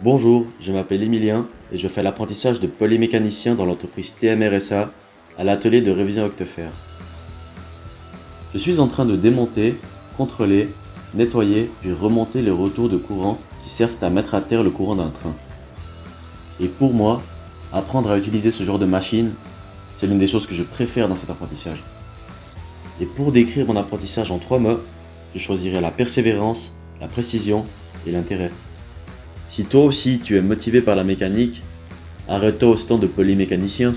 Bonjour, je m'appelle Emilien et je fais l'apprentissage de polymécanicien dans l'entreprise TMRSA à l'atelier de révision Octefer. Je suis en train de démonter, contrôler, nettoyer puis remonter les retours de courant qui servent à mettre à terre le courant d'un train. Et pour moi, apprendre à utiliser ce genre de machine, c'est l'une des choses que je préfère dans cet apprentissage. Et pour décrire mon apprentissage en trois mots, je choisirai la persévérance, la précision et l'intérêt. Si toi aussi tu es motivé par la mécanique, arrête-toi au stand de polymécanicien